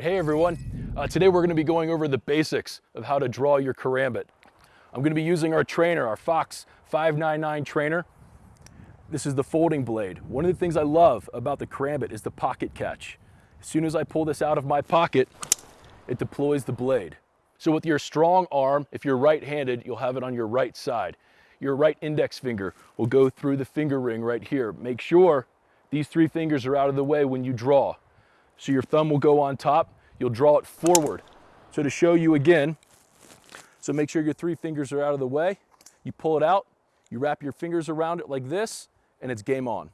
Hey everyone, uh, today we're going to be going over the basics of how to draw your karambit. I'm going to be using our trainer, our Fox 599 trainer. This is the folding blade. One of the things I love about the karambit is the pocket catch. As soon as I pull this out of my pocket, it deploys the blade. So with your strong arm, if you're right-handed, you'll have it on your right side. Your right index finger will go through the finger ring right here. Make sure these three fingers are out of the way when you draw. So your thumb will go on top, you'll draw it forward. So to show you again, so make sure your three fingers are out of the way, you pull it out, you wrap your fingers around it like this, and it's game on.